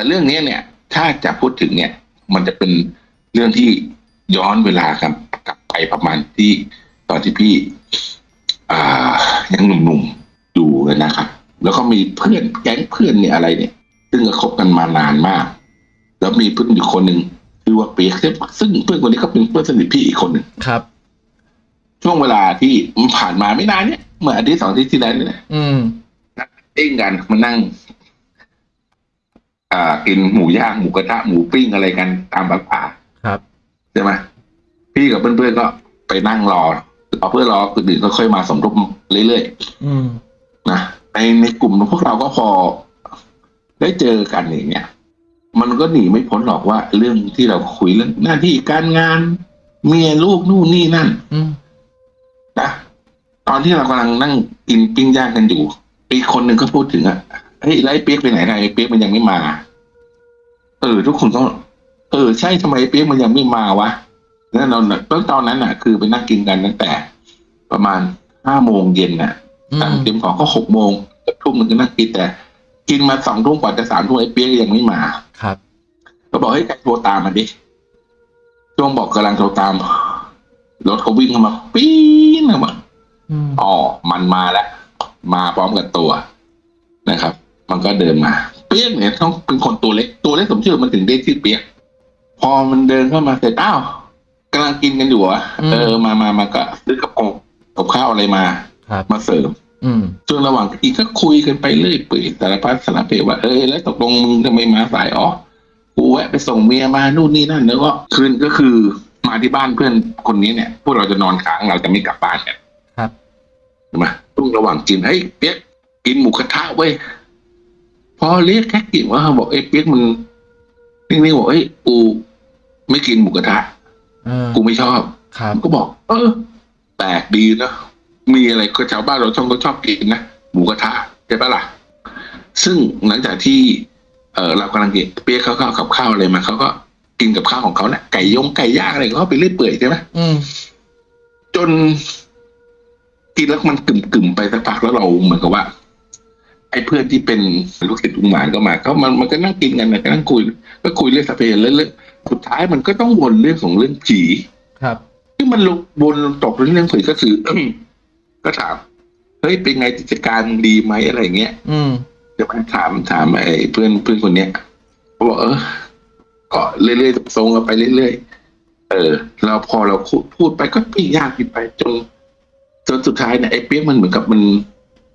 แต่เรื่องนี้เนี่ย ถ้าจะพูดถึงเนี่ย มันจะเป็นเรื่องที่ย้อนเวลาครับกลับไปประมาณที่ตอนที่พี่อ่ายังหนุ่มๆอยู่เลยนะครับ แล้วก็มีเพื่อนแก๊งเพื่อนเนี่ยอะไรเนี่ย ซึ่งก็คบกันมานานมาก แล้วมีเพื่อนอยู่คนหนึ่งคือว่าเปียกซึ่งเพื่อนคนนี้ก็เป็นเพื่อนสนิทพี่อีกคนหนึ่งครับ ช่วงเวลาที่มันผ่านมาไม่นานเนี่ยเมื่ออาทิตย์สองอาทิตย์ที่แล้วเนี่ยอืมเอ้งกันมานั่ง อ่ากินหมูย่างหมูกระทะหมูปิ้งอะไรกันตามป่าครับใช่ไหมพี่กับเพื่อนๆก็ไปนั่งรอรอเพื่อนรอคนอื่นก็ค่อยมาสมทบเรื่อยอืมๆนะในในกลุ่มพวกเราก็พอได้เจอกันอย่างเงี้ยมันก็หนีไม่พ้นหรอกว่า เรื่องที่เราคุยเรื่องหน้าที่การงาน เมียลูกนู่นนี่นั่นอืมนะตอนที่เรากำลังนั่งกินปิ้งย่างกันอยู่อีกคนหนึ่งก็พูดถึงอะ เฮ้ยแล้วไอ้เปียกไปไหนนะไอ้เปียกมันยังไม่มา เออ ทุกคนก็เออใช่ทำไมไอ้เปียกมันยังไม่มาวะแล้วเราตอนตอนนั้นน่ะ คือไปนั่งกินกันตั้งแต่ ประมาณห้าโมงเย็นน่ะอืตั้งมเตรียมของก็หกโมงทุ่มมันก็นั่งกินแต่ กินมาสองทุ่มกว่าจะสามทุ่มไอ้เปียกยังไม่มา ครับ ก็บอกให้ยใครโทรตามมาดิช่วงบอกกำลังโทรตามรถเขาวิ่งเข้ามาปี๊นเข้ามาอืมอ๋อมันมาแล้วมาพร้อมกับตัวนะครับ มันก็เดินมา เปียกเนี่ยต้องเป็นคนตัวเล็กตัวเล็กสมชื่อมันถึงได้ชื่อเปียกพอมันเดินเข้ามาเสร็จอ้าวกำลังกินกันอยู่เหรอะเออมามามาก็ซื้อกับกงกับข้าวอะไรมาครับมาเสริมอืมช่วงระหว่างกินก็คุยกันไปเรื่อยเปื่อยสารพัดสารเพว่าเออแล้วตกลงมึงทำไมมาสายอ๋อกูแวะไปส่งเมียมานู่นนี่นั่นแล้วก็คืนก็คือมาที่บ้านเพื่อนคนนี้เนี่ย พวกเราจะนอนค้างเราจะไม่กลับบ้านกันครับใช่ไหมช่วงระหว่างกินเฮ้ยเปียกกินหมูกระทะเว้ย พอเรียกแค่กินว่าบอกเอ้ยเปียกมึงนิ่งๆบอกเอ้ยกูไม่กินหมูกระทะเออกูไม่ชอบครับผมก็บอก เออแปลกดีนะมีอะไรก็ชาวบ้านเราชอบก็ชอบกินนะหมูกระทะใช่ปะล่ะซึ่งหลังจากที่เออเรากำลังกินเปี๊ยกเขาก็เอากับข้าวอะไรมาเขาก็กินกับข้าวของเขาแหละไก่ยงไก่ย่างอะไรเขาไปเรื่อยเปื่อยใช่ไหมอืมจนกินแล้วมันกึ่มกึ่มๆไปสักพักแล้วเราเหมือนกับว่า ไอ้เพื่อนที่เป็นลูกศิษย์ลุงหมานก็มาเขามันมันก็นั่งกินกันนะก็นั่งคุย ก็คุยเรื่องสเปนเรื่อยๆสุดท้ายมันก็ต้องวนเรื่องของเรื่องผีครับที่มันลงบนตกเรื่องผีก็คือก็ถามเฮ้ยเป็นไงกิจการดีไหมอะไรอย่างเงี้ย อืมเดี๋ยวมันถามถามไอ้เพื่อนเพื่อนคนเนี้ยเขาบอกเออก็เรื่อยๆทรงกันไปเรื่อยๆเออ เราพอเราพูดพูดไปก็ปียากขึ้นไปจนจนสุดท้ายเนี่ยไอ้เปียกมันเหมือนกับมัน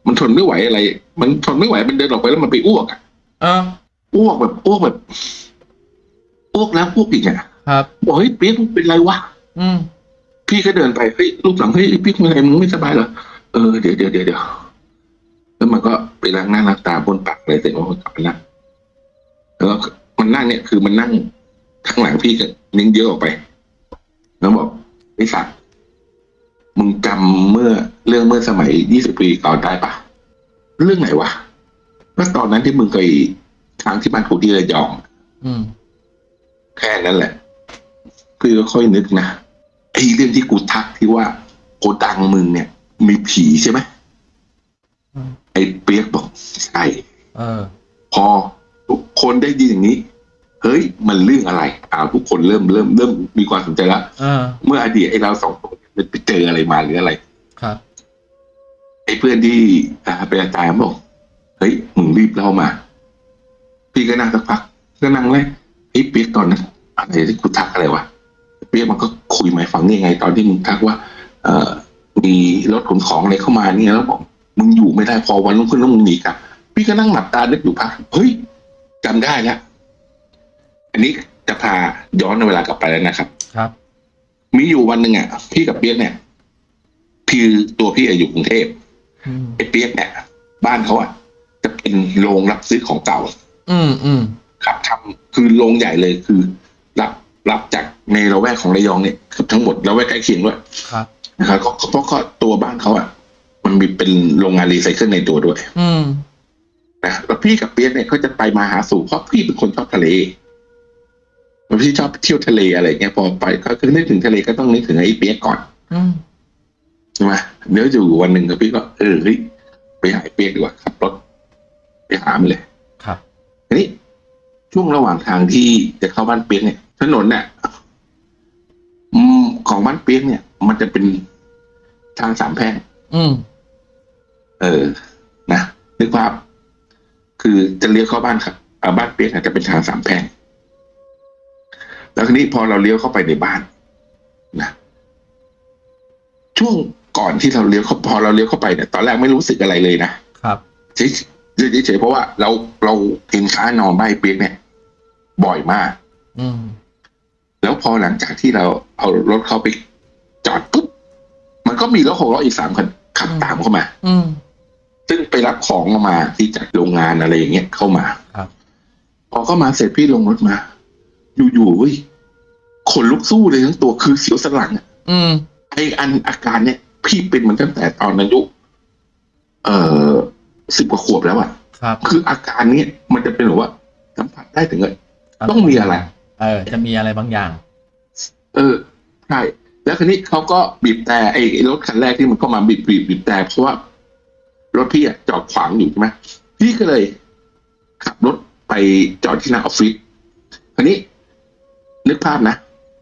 มันทนไม่ไหวอะไร มันทนไม่ไหวมันเดินออกไปแล้วมันไปอ้วกอะเอออ้วกแบบอ้วกแบบอ้วกแล้วอ้วกอีกอะครับบอกเฮ้ยเปียกมึงเป็นไรวะอืมพี่ก็เดินไปเฮ้ยรูปหลังเฮ้ยพี่เป็นไรมึงไม่สบายเหรอเออเดี๋ยวเดี๋ยวเดี๋ยวเดี๋ยวแล้วมันก็ไปล้างหน้าล้างตาบนปากเลยเสร็จแล้วมันกลับไปนั่งแล้วก็มันนั่งเนี่ยคือมันนั่งข้างหลังพี่ก็นิ้งเยอะออกไป แล้วบอกไอ้สัตว์มึงจำเมื่อ เรื่องเมื่อสมัยยี่สิบปีก่อนได้ปะเรื่องไหนวะก็ตอนนั้นที่มึงเคยทางที่บ้านกูที่ระยอง อืม แค่นั้นแหละพี่ก็ค่อยนึกนะไอ้เรื่องที่กูทักที่ว่าโกดังมึงเนี่ย มีผีใช่ไหมอืมไอ้เปียกบอกใช่เออ พอทุกคนได้ยินอย่างนี้ เฮ้ย มันเรื่องอะไรอ่าทุกคนเริ่มเริ่มเริ่มมีความสนใจแล้วเออเมื่ออดีตไอ้เราสองคนไปเจออะไรมาหรืออะไร ครับ ไอ้เพื่อนที่อ่าเป็นอาจารย์บอกเฮ้ยมึงรีบเล่ามา พี่ก็นั่งสักพักก็นั่งเลยไอ้ยเปียกตอนนั้นอะไรที่กูทักอะไรวะเปียกมันก็คุยมาให้ฟังนี่ไง ตอนที่มึงทักว่า เอ่อมีรถขนของอะไรเข้ามาเนี่ยแล้วบอกมึงอยู่ไม่ได้พอวันรุ่งขึ้นแล้วมึงหนีกลับพี่ก็นั่งหลับตานึกอยู่พักเฮ้ยจำได้แล้วอันนี้จะพาย้อนเวลากลับไปแล้วนะครับ ครับ มีอยู่วันหนึ่งอะพี่กับเปียกเนี่ยพี่ตัวพี่อะอยู่กรุงเทพอืม ไอ้เปียกเนี่ยบ้านเขาอะจะเป็นโรงรับซื้อของเก่า อืมอืมครับทำคือโรงใหญ่เลยคือ รับรับจากในละแวกของระยองเนี่ยเกือบทั้งหมดละแวกใกล้เคียงด้วยครับนะครับก็เพราะก็ตัวบ้านเขาอะ มันมีเป็นโรงงานรีไซเคิลในตัวด้วย อืมนะแล้วพี่กับเปียกเนี่ยเขาจะไปมาหาสู่เพราะพี่เป็นคนชอบทะเลแล้วพี่ชอบเที่ยวทะเลอะไรเงี้ยพอไปก็คือนึกถึงทะเลก็ต้องนึกถึงไอ้เปียกก่อนอืม ใช่ไหมเดี๋ยวอยู่วันหนึ่งกับพี่ก็เออเฮ้ยไปหาไอ้เปียกดีกว่าขับรถไปหามันเลย ครับทีนี้ช่วงระหว่างทางที่จะเข้าบ้านเปียกเนี่ย ถนนเนี่ยอืมของบ้านเปียกเนี่ย มันจะเป็นทางสามแพร่งอืม เออ นะนึกภาพ คือจะเลี้ยวเข้าบ้านครับอ่าบ้านเปียกเนี่ยจะเป็นทางสามแพร่งแล้วทีนี้พอเราเลี้ยวเข้าไปในบ้านนะช่วง ก่อนที่เราเลี้ยวเข้าพอเราเลี้ยวเข้าไปเนี่ยตอนแรกไม่รู้สึกอะไรเลยนะครับเฉยเฉยๆเพราะว่าเราเราเห็นค้านอนบ้านเปียกเนี่ย บ่อยมาก อืมแล้วพอหลังจากที่เราเอารถเขาไปจอดปุ๊บมันก็มีรถหกล้ออีกสามคันขับตามเข้ามา อืมซึ่งไปรับของมาที่จากโรงงานอะไรอย่างเงี้ยเข้ามาครับพอเข้ามาเสร็จพี่ลงรถมา อยู่ๆเว้ยขนลุกสู้เลยทั้งตัวคือเสียวสนหลังอะอืมไออันอาการเนี้ย พี่เป็นมันตั้งแต่ตอนอายุเอ่อสิบกว่าขวบแล้วอะครับคืออาการเนี้ยมันจะเป็นแบบว่าสัมผัสได้ถึงเลยต้องมีอะไร เออ จะมีอะไรบางอย่าง เออใช่แล้วคันนี้เขาก็บีบแต่ไอ้รถคันแรกที่มันก็มาบีบบีบบีบแต่เพราะว่ารถพี่อะจอดขวางอยู่ใช่ไหมพี่ก็เลยขับรถไปจอดที่หน้าออฟฟิศคันนี้ นึกภาพนะ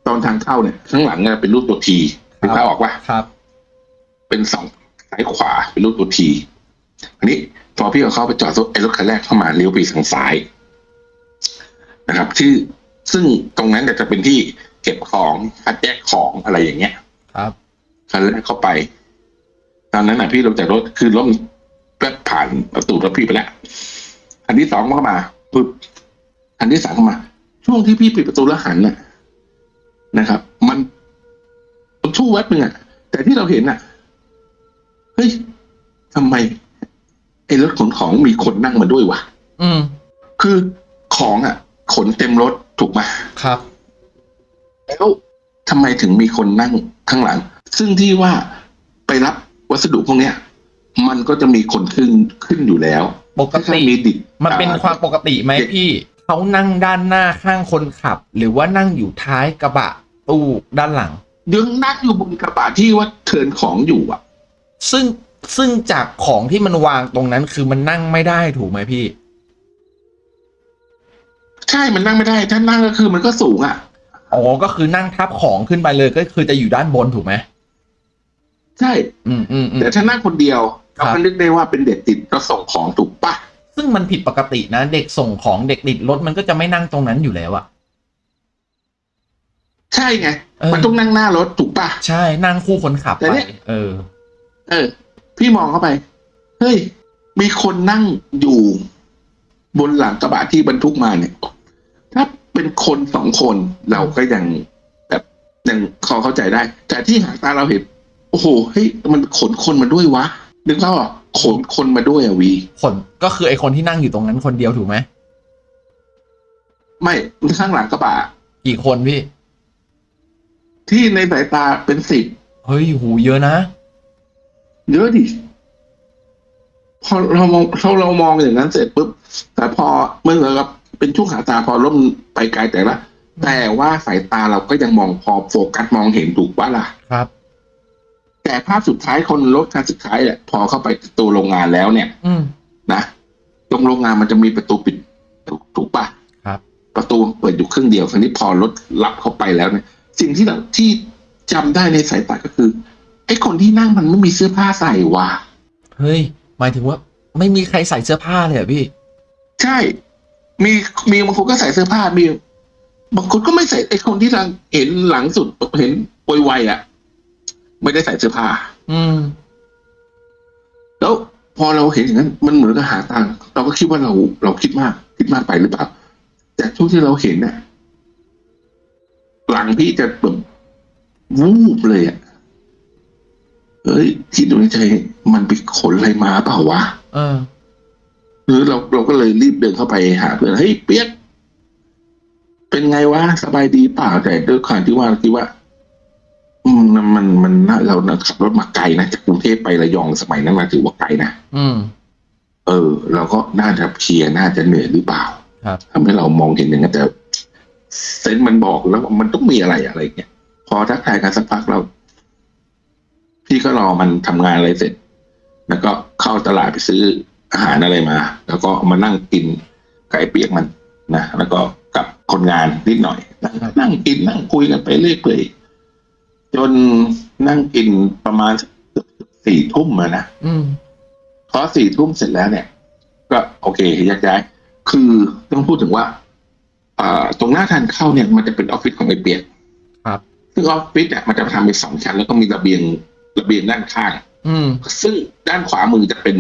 ตอนทางเข้าเนี่ย ข้างหลังเนี่ยเป็นรูปตัวทีนึกภาพออกปะครับ เป็นสองซ้ายขวาเป็นรูปตัวทีอันนี้พอพี่เอาเข้าไปจอดรถไอ้รถคันแรกเข้ามาเลี้ยวไปทางซ้ายนะครับ ที่ซึ่งตรงนั้นเนี่ยจะเป็นที่เก็บของคัดแยกของอะไรอย่างเงี้ย ครับคันแรกเข้าไป ตอนนั้นน่ะพี่ลงจากรถคือรถมันแป๊บผ่านประตูรถพี่ไปแล้วคันที่สองเข้ามาปึ๊บคันที่สามเข้ามา ช่วงที่พี่ปิดประตูแล้วหันน่ะนะครับ มันมันช่วงแวบหนึ่งอะแต่ที่เราเห็นน่ะ เฮ้ยทำไมไอ้รถขนของมีคนนั่งมาด้วยวะอืม คือของอะ ขนเต็มรถถูกไหมครับ แล้วทำไมถึงมีคนนั่งข้างหลัง ซึ่งที่ว่าไปรับวัสดุพวกเนี้ย มันก็จะมีคนขึ้นขึ้นอยู่แล้วปกติถ้ามีดิบมันเป็นอ่ความปกติไหมเด็กพี่เขานั่งด้านหน้าข้างคนขับ หรือว่านั่งอยู่ท้ายกระบะตู้ด้านหลังยังนั่งอยู่บนกระบะที่ว่าเทิร์นของอยู่อะ ซึ่งซึ่งจากของที่มันวางตรงนั้นคือมันนั่งไม่ได้ถูกไหมพี่ ใช่ มันนั่งไม่ได้ ถ้านั่งก็คือมันก็สูงอะอ๋อก็คือนั่งทับของขึ้นไปเลยก็คือจะอยู่ด้านบนถูกไหมใช่ อืมอืมอืมแต่ถ้านั่งคนเดียวครัเราบก็นึกได้ว่าเป็นเด็กติดรถส่งของถูกปะซึ่งมันผิดปกตินะ เด็กส่งของเด็กติดรถมันก็จะไม่นั่งตรงนั้นอยู่แล้วอะใช่ไงเออมันต้องนั่งหน้ารถถูกปะใช่นั่งคู่คนขับแต่ไปเนี่ยเออ เออ พี่มองเข้าไป เฮ้ย มีคนนั่งอยู่บนหลังกระบะที่บรรทุกมาเนี่ย ถ้าเป็นคนสองคนเราก็ยังแบบยังพอเข้าใจได้ แต่ที่หางตาเราเห็น โอ้โห เฮ้ย มันขนคนมาด้วยวะ นึกแล้วอะขนคนมาด้วยอะวีคนก็คือไอคนที่นั่งอยู่ตรงนั้นคนเดียวถูกไหม ไม่ข้างหลังกระบะ กี่คนพี่ ที่ในสายตาเป็นสิบ เฮ้ยหูเยอะนะ เยอะดิพอเรามองเราเรามองอย่างนั้นเสร็จปุ๊บแต่พอเมื่อกับเป็นช่วงหาตาพอล่มไปไกลแต่ละ แต่ว่าสายตาเราก็ยังมองพอโฟกัสมองเห็นถูกปะล่ะครับ แต่ภาพสุดท้ายคนรถคันสุดท้ายอะพอเข้าไปประตูโรงงานแล้วเนี่ย อืมนะตรงโรงงานมันจะมีประตูปิดถูกถูกปะครับ ประตูเปิดอยู่ครึ่งเดียวครั้นี้พอรถรับเข้าไปแล้วเนี่ยสิ่งที่เราที่จำได้ในสายตาก็คือไอ้คนที่นั่งมันไม่มีเสื้อผ้าใส่ว่ะ เฮ้ย หมายถึงว่า ไม่มีใครใส่เสื้อผ้าเลยเหรอพี่ ใช่ มีมีบางคนก็ใส่เสื้อผ้ามีบางคนก็ไม่ใส่ไอ้คนที่ทางเห็นหลังสุดเห็นปวยไวๆอะ ไม่ได้ใส่เสื้อผ้า อืม แล้วพอเราเห็นอย่างนั้น มันเหมือนกับหาตังค์เราก็คิดว่าเราเราคิดมาก คิดมากไปหรือเปล่าแต่ช่วงที่เราเห็นเนี่ยหลังพี่จะแบบวูบเลยอะ เฮ้ยคิดดูในใจมันไปขนอะไรมาเปล่าวะเออหรือเราเราก็เลยรีบเดินเข้าไปหาเพื่อนเฮ้ยเปียก เป็นไงวะสบายดีเปล่าแต่ด้วยความที่ว่าคิดว่า อืมมันมันมันน่าเราน่ะขับรถมาไกลนะจากกรุงเทพไประยองสมัยนั้นมาถือว่าไกลนะอืม เออ เราก็น่าจะเพลียน่าจะเหนื่อยหรือเปล่าครับทำให้เรามองเห็นอย่างนั้นแต่เซนส์มันบอกแล้วว่ามันต้องมีอะไรอะไรเงี้ยพอทักทายกันสักพักเรา พี่ก็รอมันทำงานอะไรเสร็จ แล้วก็เข้าตลาดไปซื้ออาหารอะไรมา แล้วก็เอามานั่งกินไก่เปียกมันนะแล้วก็กับคนงานนิดหน่อย นั่งนั่งกินนั่งคุยกันไปเรื่อยเปื่อยจนนั่งกินประมาณเกือบสี่ทุ่มอะนะอืมพอสี่ทุ่มเสร็จแล้วเนี่ย ก็โอเคแยกย้าย คือต้องพูดถึงว่าอ่าตรงหน้าทานเข้าเนี่ยมันจะเป็นออฟฟิศของไอเปียกครับซึ่งออฟฟิศเนี่ยมันจะทำเป็นสองชั้นแล้วก็มีระเบียง ระเบียงด้านข้าง อืม ซึ่งด้านขวามือจะเป็น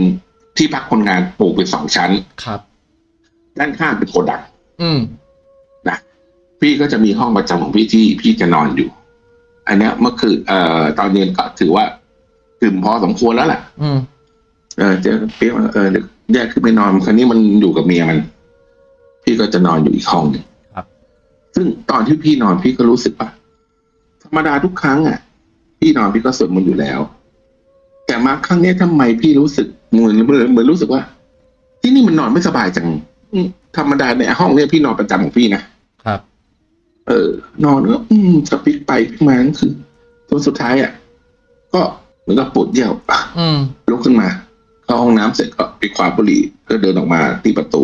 ที่พักคนงานปลูกเป็นสองชั้น ครับ ด้านข้างเป็นโกดังอืม นะพี่ก็จะมีห้องประจำของพี่ที่พี่จะนอนอยู่ อันเนี้ยเมื่อคืนเอ่อตอนเย็นก็ถือว่าตื่นพอสมควรแล้วแหละ อืม เออเจอเปี๊ยกว่าเออเดี๋ยวแยกขึ้นไปนอนคราวนี้มันอยู่กับเมียมัน พี่ก็จะนอนอยู่อีกห้องหนึ่งครับ ซึ่งตอนที่พี่นอนพี่ก็รู้สึกว่าธรรมดาทุกครั้งอะ พี่นอนพี่ก็สวดมนต์อยู่แล้ว แต่มาครั้งเนี้ยทำไมพี่รู้สึกเหมือนเหมือนเหมือนรู้สึกว่า ที่นี่มันนอนไม่สบายจังอืมธรรมดาในห้องเนี้ยพี่นอนประจำของพี่นะครับ เออ นอนก็อืมสปิกไปพลิกมาก็คือจนสุดท้ายอะก็เหมือนกับปวดเยี่ยวอะอืมลุกขึ้นมาเข้าห้องน้ำเสร็จก็ไปคว้าบุหรี่ก็เดินออกมาที่ประตู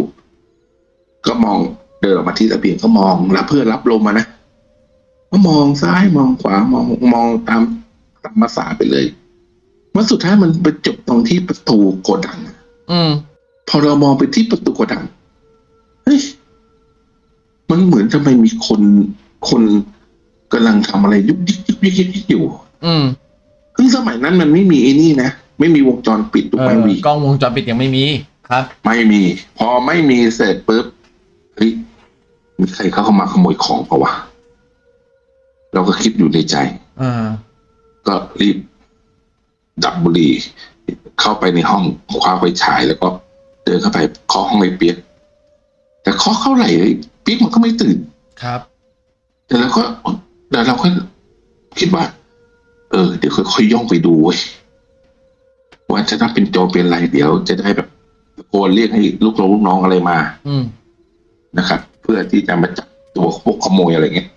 ก็มองเดินออกมาที่ระเบียงก็มองรับเพื่อรับลมมานะก็มองซ้ายมองขวามองมองตาม ตามภาษาไปเลยว่าสุดท้ายมันไปจบตรงที่ประตูโกดังอืมพอเรามองไปที่ประตูโกดังเฮ้ยมันเหมือนทำไมมีคนคนกำลังทำอะไรยุกยิกยุกยิกยุกยิกอยู่ อืมซึ่งสมัยนั้นมันไม่มีไอ้นี่นะไม่มีวงจรปิดถูกเอไหมอวีกล้องวงจรปิดยังไม่มีครับ ไม่มี พอไม่มีเสร็จปุ๊บเฮ้ยมีใครเข้ามาขโมยของเปล่าวะเราก็คิดอยู่ในใจ อ่า ก็รีบดับบุหรี่เข้าไปในห้องคว้าไฟฉาย แล้วก็เดินเข้าไปเคาะห้องไอ้เปียกแต่เคาะเข้าไหร่เลยเปียกมันก็ไม่ตื่นครับ แต่เราก็แต่เราก็คิดว่า เออ เดี๋ยวค่อยๆย่องไปดูเว้ยว่าจะถ้าเป็นโจรเป็นอะไรเดี๋ยวจะได้แบบตะโกนเรียกให้ลูกน้องลูกน้องอะไรมา อืมนะครับ เพื่อที่จะมาจับตัวพวกขโมยอะไรเงี้ย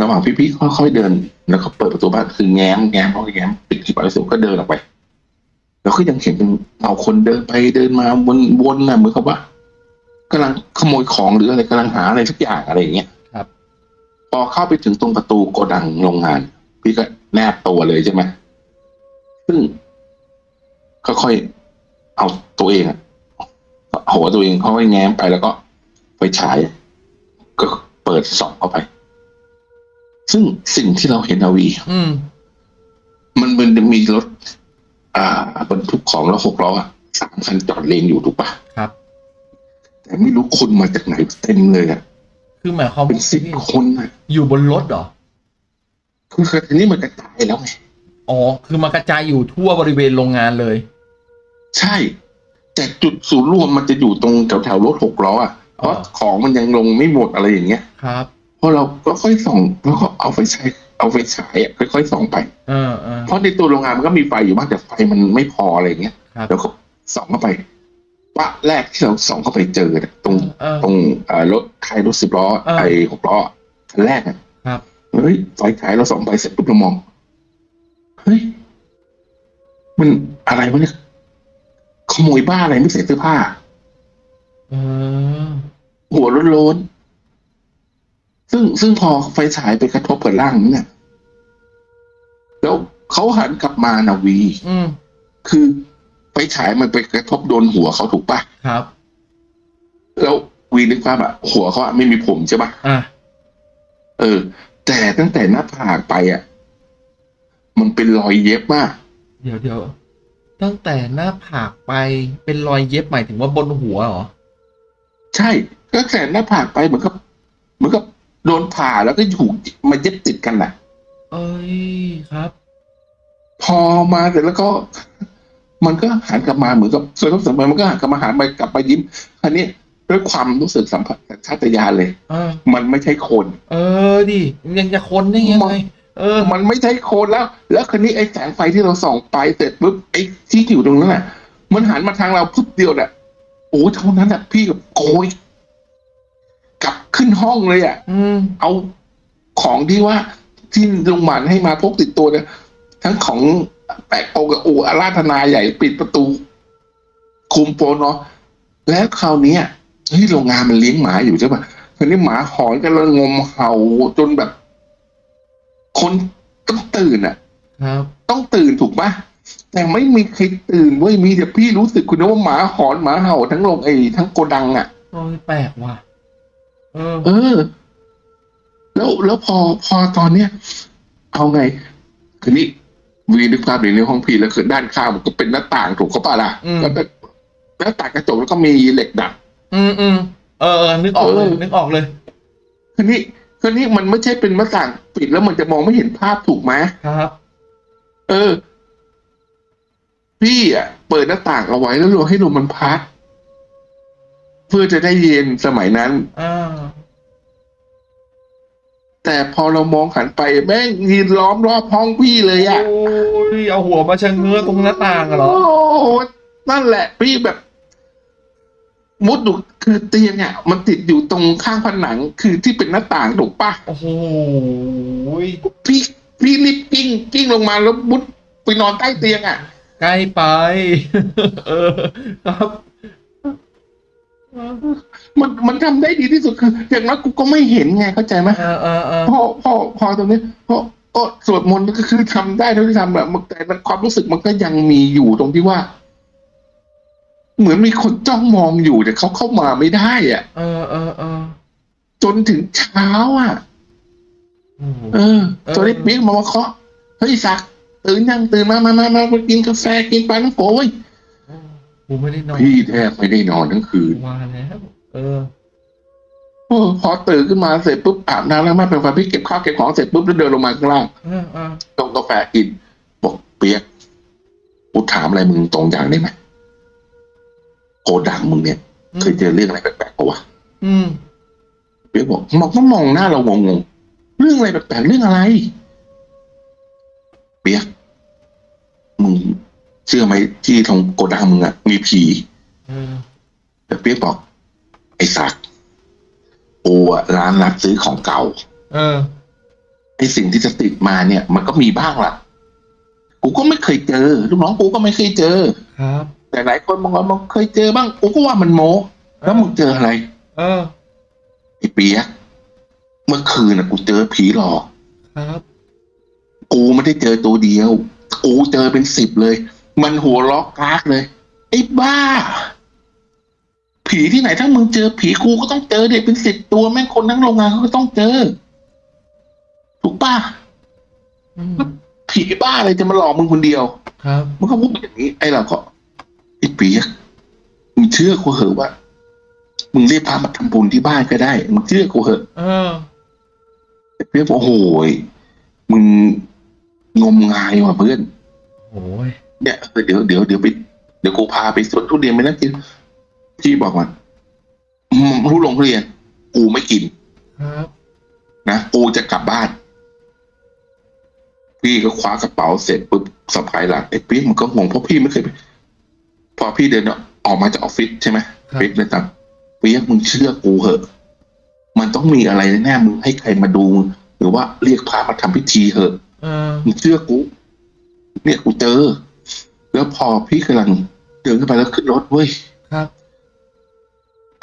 ระหว่างพี่ๆค่อยๆเดิน แล้วก็เปิดประตูบ้านคือแง้มแง้มเพราะแง้มปิดที่ปากประตูก็เดินออกไป แล้วก็ยังเห็นเป็นเอาคนเดินไปเดินมาวนวนน่ะเหมือนกับว่ากำลังขโมยของหรืออะไรกำลังหาอะไรสักอย่างอะไรอย่างเงี้ยครับ พอเข้าไปถึงตรงประตูโกดังโรงงาน พี่ก็แนบตัวเลยใช่ไหมซึ่งค่อยๆเอาตัวเองอะเอาหัวตัวเองเข้าไปแง้มไปแล้วก็ไฟฉาย ก็เปิดส่องเข้าไป ซึ่งสิ่งที่เราเห็นอาวีอืมมันมันจะมีรถ อ่าบรรทุกของแล้วหกล้ออะสามคันจอดเลนอยู่ถูกปะครับ แต่ไม่รู้คนมาจากไหนเต็มเลยอะคือหมายความเป็นว่าสิบคนอะอยู่บนรถเหรอคือคือทีนี้มันกระจายแล้วไงอ๋อ คือมากระจายอยู่ทั่วบริเวณโรงงานเลย ใช่ แต่จุดศูนย์รวมมันจะอยู่ตรงแถวแถวๆรถหกล้ออะเพราะอ๋อของมันยังลงไม่หมดอะไรอย่างเงี้ยครับ เพราะเราก็ค่อยส่องแล้วก็เอาไฟฉายเอาไฟฉายอะค่อยๆส่องไปเออเออเพราะในตัวโรงงานมันก็มีไฟอยู่บ้างแต่ไฟมันไม่พออะไรอย่างเงี้ยครับแล้วก็ส่องเข้าไปปะแรกที่เราส่องเข้าไปเจอเนี่ยตรงเออตรงเอ่อรถใครรถสิบล้อเออไอ้หกล้อคันแรกอะครับเฮ้ยไฟฉายเราส่องไปเสร็จปุ๊บเรามองเฮ้ยมันอะไรวะเนี่ยขโมยบ้าอะไรไม่ใส่เสื้อผ้าเออหัวโล้นๆ ซึ่งซึ่งพอไฟฉายไปกระทบกับร่างนั้นเนี่ยแล้วเขาหันกลับมานาวี อืมคือไฟฉายมันไปกระทบโดนหัวเขาถูกปะครับ แล้ววีนึกภาพอะหัวเขาอะไม่มีผมใช่ปะอะเออ แต่ตั้งแต่หน้าผากไปอะมันเป็นรอยเย็บมาก เดี๋ยวเดี๋ยวตั้งแต่หน้าผากไปเป็นรอยเย็บหมายถึงว่าบนหัวเหรอ ใช่ก็แต่หน้าผากไปเหมือนกับเหมือนกับ โดนผ่าแล้วก็ถูกมาเย็บติดกันน่ะ เอ้ยครับ พอมาเสร็จแล้วก็ มันก็หันกลับมาเหมือนกับส่วนทบสัมพันธ์มันก็หันกลับมาหาไปกลับมายิ้มอันนี้ด้วยความรู้สึกสัมผัสชาตญาณเลยเออมันไม่ใช่คน เออดิยังจะคนได้ยังมัไงนเออ มันไม่ใช่คนแล้ว แล้วคันนี้ไอ้แสงไฟที่เราส่องไปเสร็จปุ๊บไอ้ที่อยู่ตรงนั้นแหละมันหันมาทางเราปุ๊บเดียวเนี่ยโอ้เท่านั้นแหละพี่กับโกย กลับขึ้นห้องเลยอะอืมเอาของที่ว่าที่โรงพยาบาลให้มาพกติดตัวเนี่ยทั้งของแปะโอกับอูอาราธนาใหญ่ปิดประตู คุมโปนเนาะแล้วคราวเนี้ยเฮ้ยโรงงานมันเลี้ยงหมาอยู่ใช่ป่ะทีนี้หมาหอนกันแล้วงมเห่าจนแบบ คนต้องตื่นอะครับต้องตื่นถูกปะแต่ไม่มีใครตื่นเว้ยมีแต่พี่รู้สึกคุณนะว่าหมาหอนหมาเห่าทั้งโรงไอ้ทั้งโกดังอะโอ้ยแปลกว่ะ เออ เออ แล้วแล้วพอพอตอนเนี้ย เอาไง คือนี่วีนึกภาพอยู่ในห้องพี่แล้วคือด้านข้างมันก็เป็นหน้าต่างถูกเขาปะล่ะอืม แล้วก็หน้าต่างกระจกแล้วก็มีเหล็กดัด อืมอืมเออเออนึกออกเลยเออ นึกออกเลย คือนี่คือนี่มันไม่ใช่เป็นหน้าต่างปิดแล้วมันจะมองไม่เห็นภาพถูกไหมครับ เออ พี่อะ เปิดหน้าต่างเอาไว้แล้วรอให้ลมมันพัด เพื่อจะได้เย็นสมัยนั้น อ่า แต่พอเรามองหันไปแม่งยืนล้อมรอบห้องพี่เลยอะโอ้ยเอาหัวมาชะเง้อตรงหน้าต่างอะเหรอ โอ้โหนั่นแหละพี่แบบ มุดดูคือเตียงอะมันติดอยู่ตรงข้างผนังคือที่เป็นหน้าต่างถูกปะโอ้โหพี่พี่รีบกิ้งกิ้งลงมาแล้วมุดไปนอนใต้เตียงอะใกล้ไป เออ ครับ มันมันทำได้ดีที่สุดคืออย่างน้อยกูก็ไม่เห็นไงเข้าใจไหมเออเออเออพอพอพอตรงนี้พอก็สวดมนต์ก็คือทำได้เท่าที่ทำแบบมันแต่มันความรู้สึกมันก็ยังมีอยู่ตรงที่ว่า เหมือนมีคนจ้องมองอยู่แต่เขาเข้ามาไม่ได้อะ เออเออเออจนถึงเช้าอะโอ้โหเออตอนนี้เปี๊ยกมาว่าเคาะเฮ้ยสักตื่นยังตื่นมามามามามากินกาแฟกินปลาน้ำโขเว้ย กูไม่ได้นอนพี่แทบไม่ได้นอนทั้งคืนว่าแล้วเออโอ้พอตื่นขึ้นมาเสร็จปุ๊บอาบน้ำแล้วมาเป็นไฟพี่เก็บข้าวเก็บของเสร็จปุ๊บแล้วเดินลงมาข้างล่างเออเออต้มกาแฟกินบอกเปียกกูถามอะไรมึงตรงอย่างได้ไหมโกดังมึงเนี่ยเคยเจอเรื่องอะไรแปลกๆปะวะอืมเปียกบอกมองก็มองหน้าเรางงๆเรื่องอะไรแปลกๆเรื่องอะไร เปียกมึงเชื่อไหมที่ตรงโกดังมึงอะมีผีเออแต่เปียกบอก ไอ้สักกูอะร้านรับซื้อของเก่า เออไอ้สิ่งที่จะติดมาเนี่ย มันก็มีบ้างล่ะ กูก็ไม่เคยเจอลูกน้องกูก็ไม่เคยเจอ ครับ แต่หลายคนบางคนมันเคยเจอบ้างกูก็ว่ามันโมแล้วมึงเจออะไร เออไอ้เปียกเมื่อคืนน่ะกูเจอผีหลอกครับ กูไม่ได้เจอตัวเดียว กูเจอเป็นสิบเลย มันหัวล็อกกากเลย ไอ้บ้า ผีที่ไหนถ้ามึงเจอผีกูก็ต้องเจอเด็กเป็นสิบตัวแม่งคนทั้งโรงงานเขาก็ต้องเจอ ถูกป่ะอืมผีบ้าอะไรจะมาหลอกมึงคนเดียว ครับมันก็พูดอย่างนี้ ไอ้เราก็ไอ้เปียกมึงเชื่อกูเหอะว่า มึงเรียกพามาทำบุญที่บ้านก็ได้ มึงเชื่อกูเหอะเออไอ้เปียกบอกโอ้โหยมึงงมงายว่ะเพื่อนโอ้ย เนี่ยเออเดี๋ยวเดี๋ยวเดี๋ยวไปเดี๋ยวกูพาไปสวนทุเรียนไปนั่งกินพี่บอกว่าอืมรู้ลงทุเรียน กูไม่กินครับนะกูจะกลับบ้าน พี่ก็คว้ากระเป๋าเสร็จปุ๊บสะพายหลังไอ้ปี๊กมันก็งงเพราะพี่ไม่เคยไปพอพี่เดินออกมาจากออฟฟิศใช่ไหมครับปี๊กเลยตามปี๊กมึงเชื่อกูเหอะ มันต้องมีอะไรแน่ๆมึงให้ใครมาดู หรือว่าเรียกพระมาทำพิธีเหอะเออมึงเชื่อกูเนี่ยกูเจอ แล้วพอพี่กำลังเดินขึ้นไปแล้วขึ้นรถเว้ยครับ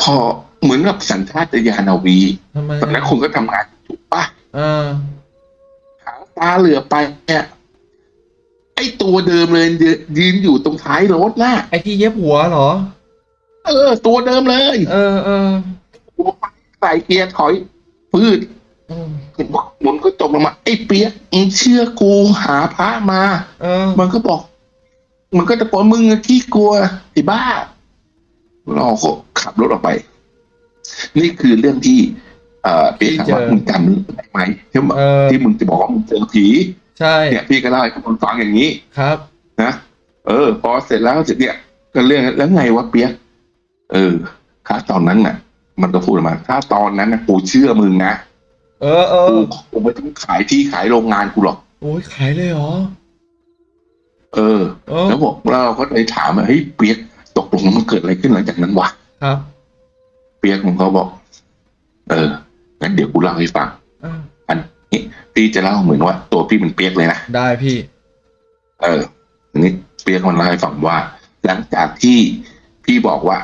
พอเหมือนกับสัญชาตญาณเอาวีทำไมตอนนั้นคุณก็ทำงานถูกปะเออหางตาเหลือไปเนี่ยไอ้ตัวเดิมเลยยืนยืนอยู่ตรงท้ายรถน่ะไอที่เย็บหัวเหรอ เออ ตัวเดิมเลยเออเออใส่เกียร์ถอยพืชอืมหมุนก็ตกลงมา ไอ้เปียกมึงเชื่อกูหาพระมา เออ มันก็บอก มันก็ตะโกนมึงอะขี้กลัวไอ้บ้าเราก็ขับรถออกไป นี่คือเรื่องที่เอ่อเปียกถามว่ามึงจำได้ไหมที่มึงเออที่มึงจะบอกว่ามึงเจอผีใช่เนี่ยพี่ก็เล่าให้คนฟังอย่างนี้ครับ นะเออ พอเสร็จแล้วเสร็จเนี่ยก็เรื่องแล้วไงวะเปียกเออถ้าตอนนั้นน่ะ มันก็พูดออกมา ถ้าตอนนั้นนะกูเชื่อมึงนะเออเอกูอกูไม่ต้องขายที่ขายโรงงานกูหรอกโอ้ยขายเลยเหรอ เออเออ แล้วบอกเราก็เลยถามว่าเฮ้ยเปียกตกลงมันเกิดอะไรขึ้นหลังจากนั้นวะครับ เปียกมันก็บอก เอองั้นเดี๋ยวกูเล่าให้ฟังเอออันนี้พี่จะเล่าเหมือนว่า ตัวพี่เป็นเปียกเลยนะได้พี่ เอออันนี้เปียกมันเล่าให้ฟังว่า หลังจากที่พี่บอกว่า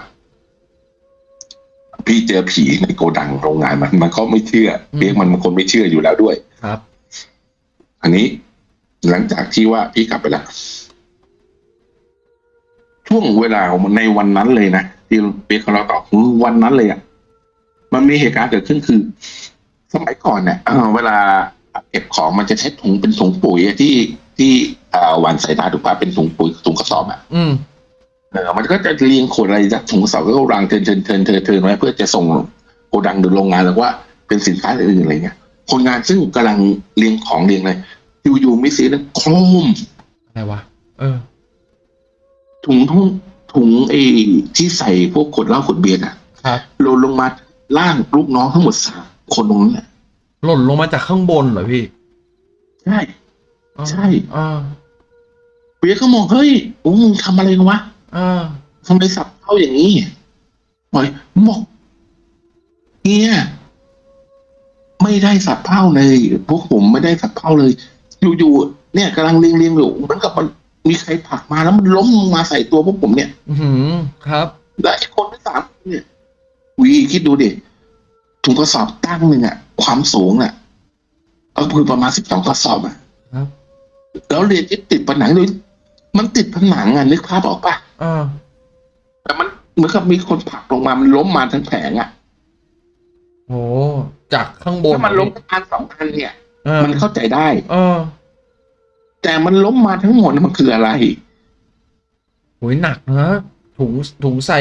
พี่เจอผีในโกดังโรงงานมัน มันก็ไม่เชื่อ เปียกมันมันคนไม่เชื่ออยู่แล้วด้วย ครับ อันนี้ หลังจากที่ว่าพี่กลับไปแล้วช่วงเวลาในวันนั้นเลยนะที่เปียกเขาเราตอบวันนั้นเลยอะมันมีเหตุการณ์เกิดขึ้นคือ สมัยก่อนเนี่ยเอ่อเวลาเก็บของมันจะใช้ถุงเป็นถุงปุ๋ยอะที่ที่เอ่อหวานใส่นาถูกป่ะเป็นถุงปุ๋ยถุงกระสอบอะอืมเออมันก็จะเรียงขวดอะไรจากถุงกระสอบก็วางเทินเทินเทินเทินเทินไว้เพื่อจะส่งโกดังหรือโรงงานหรือว่าเป็นสินค้าอื่นๆอะไรเงี้ยคนงานซึ่งกำลังเรียงของเรียงเลย อยู่ๆมีเสียงดังโครมอะไรวะเออ ถุงถุงถุงไอ้ที่ใส่พวกขวดเหล้าขวดเบียร์อะครับหล่นลงมาล่างลูกน้องทั้งหมดสามคนตรงนั้นแหละหล่นลงมาจากข้างบนเหรอพี่ ใช่อ๋อใช่อ่าเบียร์ก็มองเฮ้ยโอ้มึงทำอะไรกันวะอ่าทำไมสับเข้าอย่างนี้ปล่อยบอกเฮียไม่ได้สับเผ้าเลย พวกผมไม่ได้สับเผ้าเลย อยู่ๆเนี่ยกำลังเรียงเรียงๆอยู่เหมือนกับมันมีใครผลักมาแล้วมันล้มลงมาใส่ตัวพวกผมเนี่ย อือหือครับและไอ้คนที่สามเนี่ยวีคิดดูดิถุงกระสอบตั้งหนึ่งอะความสูงอะก็คือประมาณสิบสองกระสอบอะครับแล้วเรียนที่ติดผนังด้วยมันติดผนังอะนึกภาพออกปะอ่าแต่มันเหมือนกับมีคนผลักลงมามันล้มมาทั้งแผงอะโหจากข้างบนถ้ามันล้มอันสองอันเนี่ยเออ มันเข้าใจได้ เออ แต่มันล้มมาทั้งหมดเนี่ยมันคืออะไรโหยหนักนะถุงถุงใส่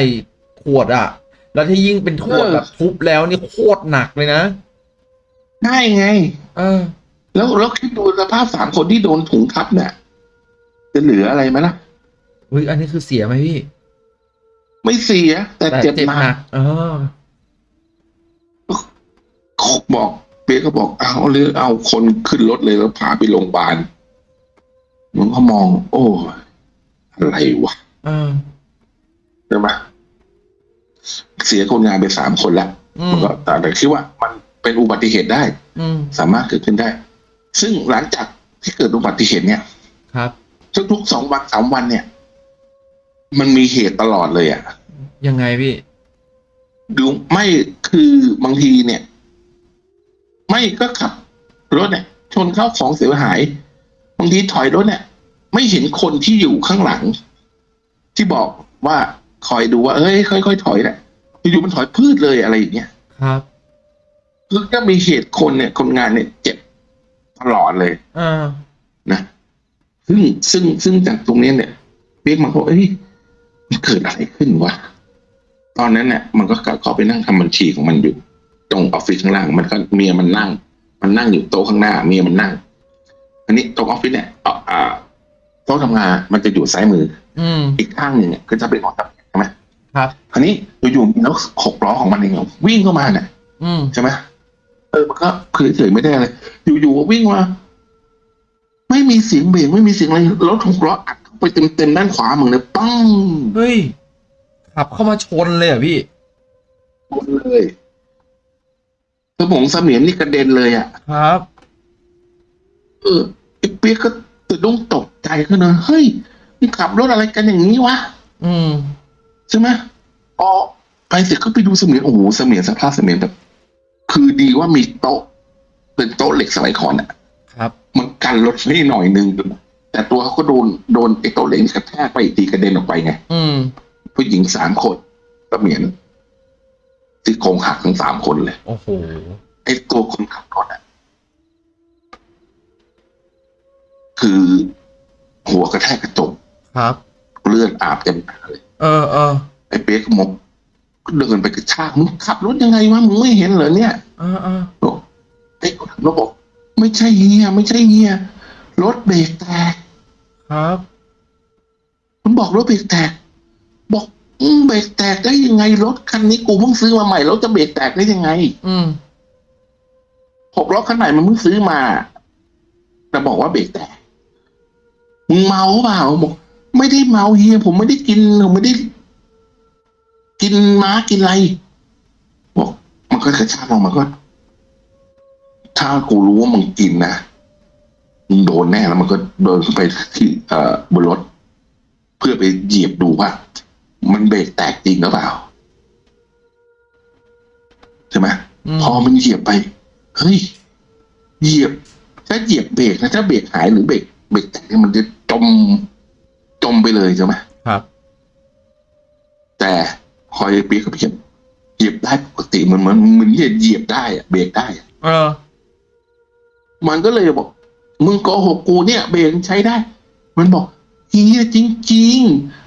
ขวดอะแล้วที่ยิ่งเป็นขวดเออแบบทุบแล้วนี่โคตรหนักเลยนะได้ไง เออ แล้วแล้วคิดดูสภาพสามคนที่โดนถุงทับเนี่ยจะเหลืออะไรไหมล่ะเฮ้ยอันนี้คือเสียไหมพี่ ไม่เสีย แต่เจ็บหนักเออบอกเปีย กก็บอกเอาหรือเอาคนขึ้นรถเลยแล้วพาไปโรงพยาบาลมันก็มอง โอ้อะไรวะเออใช่ไหมเสียคนงานไปสามคนแล้วอืมัมนก็แต่แต่คิดว่า มันเป็นอุบัติเหตุได้อืมสามารถเกิดขึ้นได้ ซึ่งหลังจากที่เกิดอุบัติเหตุเนี่ย ครับทุกๆสองวันสามวันเนี่ย มันมีเหตุตลอดเลยอะยังไงพี่ดูไม่คือบางทีเนี่ย ไม่ก็ขับรถเนี่ยชนเข้าของเสียหายบางทีถอยรถเนี่ย ไม่เห็นคนที่อยู่ข้างหลัง ที่บอกว่าคอยดูว่าเอ้ยค่อยๆถอยแหละอยู่ๆมันถอยพืชเลยอะไรอย่างเงี้ยครับคือก็มีเหตุคนเนี่ย คนงานเนี่ยเจ็บตลอดเลยอ่านะซึ่งซึ่งซึ่งจากตรงนี้เนี่ยเรียกมันก็เอ้ยมันเกิดอะไรขึ้นวะตอนนั้นเนี่ยมันก็กลับเข้าไปนั่งทำบัญชีของมันอยู่ ตรงออฟฟิศข้างล่าง มันก็เมียมันนั่ง มันนั่งอยู่โต๊ะข้างหน้า เมียมันนั่ง อันนี้ตรงออฟฟิศเนี่ยเอ่ออ่าโต๊ะทำงานมันจะอยู่ซ้ายมือ อืมอีกข้างหนึ่งเนี่ยก็จะเป็นของทำงานใช่ไหมครับคราวนี้อยู่ๆมีรถหกล้อของมันเองอะวิ่งเข้ามาเนี่ยอืมใช่ไหมเออมันก็คือเฉยๆไม่ได้เลยอยู่ๆก็วิ่งมาไม่มีเสียงเบรกไม่มีเสียงอะไรรถหกล้ออัดเข้าไปเต็มๆด้านขวามึงเลยปังเฮ้ยขับเข้ามาชนเลยเหรอะพี่หมดเลย สมองเสมียนนี่กระเด็นเลยอะ ครับ เออไอ้เปียกก็ตื่นต้องตกใจขึ้นนะเฮ้ยนี่ขับรถอะไรกันอย่างนี้วะ อืม ใช่ไหมพอไปเสร็จก็ไปดูเสมียนโอ้โหเสมียนสภาพเสมียนแบบ คือดีว่ามีโต๊ะ เป็นโต๊ะเหล็กสมัยก่อนอะ ครับ มันกันรถไม่หน่อยนึงแต่ตัวเขาก็โดนโดนไอ้โต๊ะเหล็กนี่กระแทกไปอีกทีกระเด็นออกไปไง อืม ผู้หญิงสามคนเสมียน ที่โครงหักทั้งสามคนเลย โอ้โห ไอ้ตัวคนขับรถอะ คือหัวกระแทกกระจกครับ เลือดอาบเต็มหน้าเลย เออเออไอ้เปียกก็มกก็เดินไปกระชากมึงขับรถยังไงวะมึงไม่เห็นเหรอเนี่ยเออเออบอกไอ้คนขับรถบอก ไม่ใช่เฮียไม่ใช่เฮียรถเบรกแตกครับมันบอกรถเบรกแตก บอกอืม เบรกแตกได้ยังไงรถคันนี้กูเพิ่งซื้อมาใหม่แล้วจะเบรกแตกได้ยังไง อืมหกล้อคันไหนมันเพิ่งซื้อมาแต่บอกว่าเบรกแตกมึงเมาเปล่าบอกไม่ได้เมาเฮียผมไม่ได้กินผมไม่ได้ กินม้ากินอะไรบอกมันก็กระชากลงมาก็ ถ้ากูรู้ว่ามึงกินนะมึงโดนแน่แล้วมันก็เดินขึ้นไปที่เอ่อบนรถ เพื่อไปเหยียบดูว่า มันเบรกแตกจริงหรือเปล่าใช่ไหมมพอมันเหยียบไป เฮ้ย เหยียบ ถ้าเหยียบเบรกนะถ้าเบรกหายหรือเบรกเบรกแตกเนี่ยมันจะจมจมไปเลยใช่ไหมครับ แต่คอยเปียกกับเพียบเหยียบได้ปกติเหมือนเหมือนเหมือนเหยียบเหยียบได้อะเบรกได้อะเออ มันก็เลยบอก มึงโกหกกูเนี่ย เบรกใช้ได้ มันบอกเฮียจริงๆ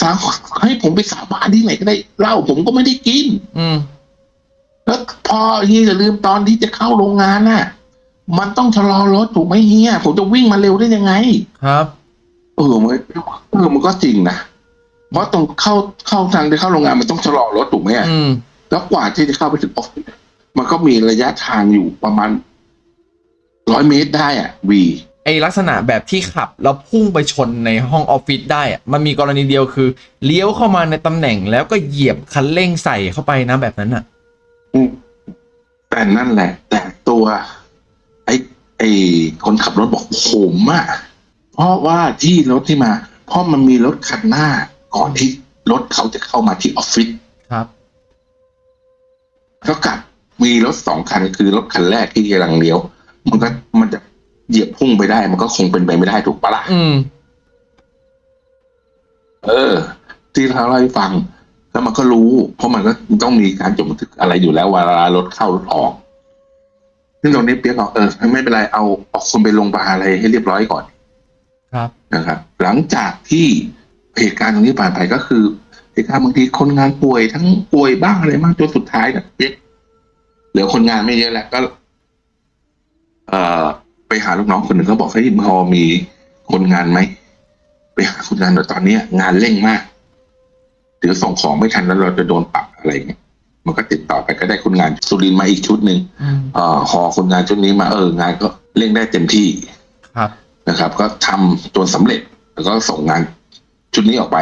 สาให้ผมไปสาบานที่ไหนก็ได้เหล้าผมก็ไม่ได้กิน อืมแล้วพอเฮียอย่าลืมตอนที่จะเข้าโรงงานน่ะ มันต้องชะลอรถถูกไหมเฮียผมจะวิ่งมาเร็วได้ยังไง ครับ เออมันเออมันก็จริงนะเพราะตรงเข้าเข้าทางที่เข้าโรงงานมันต้องชะลอรถถูกไหมอะอืม แล้วกว่าที่จะเข้าไปถึงออฟฟิศมันก็มีระยะทางอยู่ประมาณร้อยเมตรได้อะวี ไอลักษณะแบบที่ขับแล้วพุ่งไปชนในห้องออฟฟิศได้อะมันมีกรณีเดียวคือ เลี้ยวเข้ามาในตำแหน่งแล้วก็เหยียบคันเร่งใส่เข้าไปนะแบบนั้นอะอืมแต่นั่นแหละ แต่ตัว ไอ้ไอ้คนขับรถบอกผมอะเพราะว่าที่รถที่มา เพราะมันมีรถคันหน้า ก่อนที่รถเขาจะเข้ามาที่ออฟฟิศครับ ก็กลับมีรถสองคันคือรถคันแรกที่กำลังเลี้ยว มันก็มันจะ เหยียบพุ่งไปได้มันก็คงเป็นไปไม่ได้ถูกปะล่ะอืม เออ ที่เขาเล่าให้ฟัง แล้วมันก็รู้ เพราะมันก็ต้องมีการจดบันทึกอะไรอยู่แล้วเวลารถเข้ารถออกซึ่งตรงนี้เปียกบอกเออไม่เป็นไรเอาเอาคนไปลงพยาบาลอะไรให้เรียบร้อยก่อน ครับนะครับ หลังจากที่เหตุการณ์ตรงนี้ผ่านไปก็คือเหตุการณ์บางทีคนงานป่วยทั้งป่วยบ้างอะไรบ้างจนสุดท้ายเนี่ยเปียกเหลือคนงานไม่เยอะแล้วก็ เอ่อ ไปหาลูกน้องคนหนึ่งเขาบอกให้ยพอมีคนงานไหมไปหาคนงานหน่อยตอนเนี้ย งานเร่งมากเดี๋ยวส่งของไม่ทันแล้วเราจะโดนปรับอะไรเงี้ยมันก็ติดต่อไปก็ได้คนงานสุรินทร์มาอีกชุดหนึ่งอืมเอ่อหอคนงานชุดนี้มาเอองานก็เร่งได้เต็มที่ครับนะครับ ก็ทำจนสำเร็จ แล้วก็ส่งงานชุดนี้ออกไป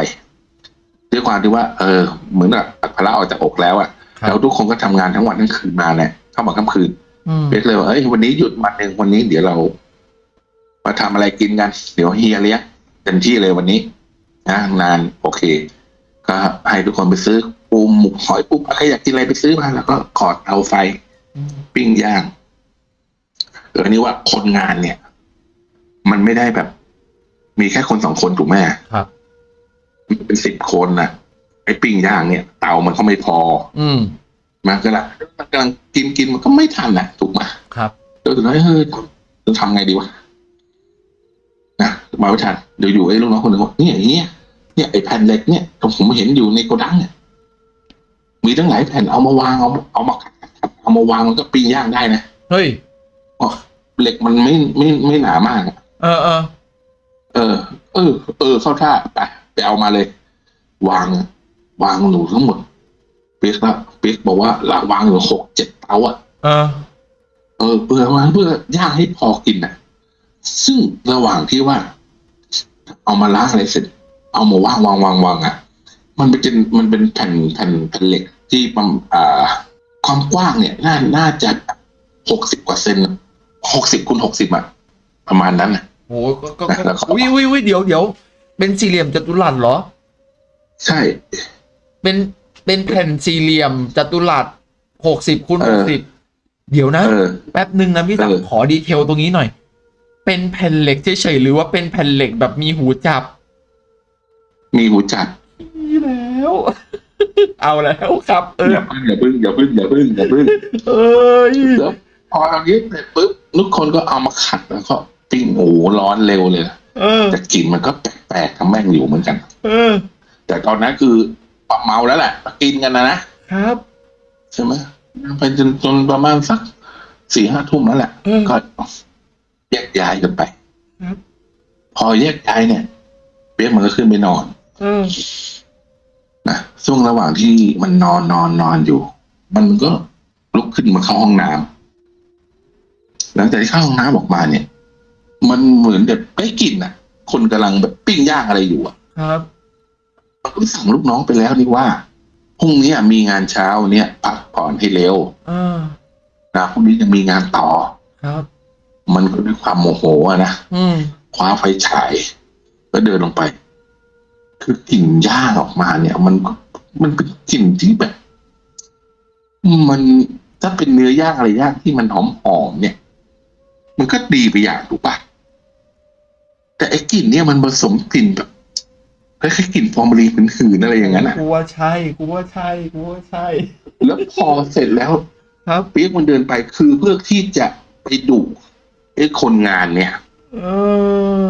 ด้วยความที่ว่า เออ เหมือนกับอัดภาระออกจากอกแล้วอะครับแล้วทุกคนก็ทำงานทั้งวันทั้งคืนมาเนี่ยเข้ามาค่ำคืนอืม เป๊กเลยว่าเอ้ยวันนี้หยุดวันหนึ่งวันนี้เดี๋ยวเรามาทำอะไรกินกัน เดี๋ยวเฮียเลี้ยงเต็มที่เลยวันนี้นะนานโอเค ก็ให้ทุกคนไปซื้อปูหมูหอยปูใครอยากกินอะไรไปซื้อมาแล้วก็ขอดเตาไฟอืมปิ้งย่างเออนี่ว่าคนงานเนี่ย มันไม่ได้แบบ มีแค่คนสองคนถูกไหมครับมันเป็นสิบคนนะไอ้ปิ้งย่างเนี่ย เตามันก็ไม่พอ อื มมันก็ละมันกำลังกินกินมันก็ไม่ทันนะถูกไหมครับเออแล้วเฮ้ยจะทำไงดีวะนะมาไม่ทันเดี๋ยวอยู่ไอ้ลูกน้องคนหนึ่งบอกเนี่ยอย่างเงี้ยเนี่ยไอ้แผ่นเหล็กเนี่ยผมเห็นอยู่ในโกดังเนี่ยมีตั้งหลายแผ่นเอามาวางเอาเอามาขัดขัดเอามาวางมันก็ปิ้งย่างได้นะเฮ้ยอ๋อเหล็กมันไม่ไม่ไม่หนามากอะเออเออเออ เออ เออเข้าท่าไปไปเอามาเลย วาง วางหนูทั้งหมดเปียกละเปียกบอกว่าละวางอยู่หกเจ็ดเตาอะเออ เออเพื่อวางเพื่อย่างให้พอกินน่ะ ซึ่งระหว่างที่ว่า เอามาล้างอะไรเสร็จ เอามาวางวางวางวางอะ มันเป็นมันเป็นแผ่นแผ่นแผ่นเหล็กที่ประมาณอ่า ความกว้างเนี่ย น่าน่าจะหกสิบกว่าเซนหกสิบคูณหกสิบอะประมาณนั้นนะโหก็ก็แล้ก็วเขาวิววิววิเดี๋ยวเดี๋ยวเป็นสี่เหลี่ยมจัตุรัสเหรอ ใช่ เป็น เป็นแผ่นสี่เหลี่ยมจัตุรัสหกสิบคูณเอหอกสิบเดี๋ยวนะเออแป๊บหนึ่งนะพี่ตักเออขอดีเทลตรงนี้หน่อย เป็นแผ่นเหล็กเฉยๆหรือว่าเป็นแผ่นเหล็กแบบมีหูจับ มีหูจัดนี่แล้ว เอาแล้วครับ เอออย่าพึ่งอย่าพึ่งอย่าพึ่งอย่าพึ่งอย่าพึ่งเอ้ยแล้วพอเรายึดเสร็จปุ๊บทุกคนก็เอามาขัดแล้วก็ปิ้งโอ้โหร้อนเร็วเลยนะเออแต่กลิ่นมันก็แปลกๆทำแม่งอยู่เหมือนกันเออแต่ตอนนั้นคือ ปรับเมาแล้วแหละกินกันนะนะครับ ใช่ไหมไปจนจนประมาณสักสี่ห้าทุ่มแล้วแหละเออก็แยกย้ายกันไปครับพอแยกย้ายเนี่ยเปียกมันก็ขึ้นไปนอนเออนะช่วงระหว่างที่มันนอนนอนนอนอยู่ มันก็ลุกขึ้นมาเข้าห้องน้ำหลังจากที่เข้าห้องน้ำออกมาเนี่ย มันเหมือนแบบได้กลิ่นอะ คนกำลังแบบปิ้งย่างอะไรอยู่อะ ครับ มันก็สั่งลูกน้องไปแล้วนี่ว่าพรุ่งนี้มีงานเช้าเนี่ยพักผ่อนให้เร็วเออนะพรุ่งนี้จะมีงานต่อครับ มันก็ด้วยความโมโหอะนะอืมคว้าไฟฉายแล้วเดินลงไป คือกลิ่นย่างออกมาเนี่ย มันก็มันเป็นกลิ่นที่แบบ มันถ้าเป็นเนื้อย่างอะไรย่างที่มันหอมหอมๆเนี่ย มันก็ดีไปอย่างถูกปะแต่ไอ้กลิ่นเนี่ยมันผสมกลิ่นแบบ คล้ายๆกลิ่นฟอร์มาลีนหืนๆอะไรอย่างนั้นอะกูว่าใช่กูว่าใช่กูว่าใช่ แล้วพอเสร็จแล้ว ครับเปียกมันเดินไปคือเพื่อที่จะไปดุไอ้คนงานเนี่ย เอ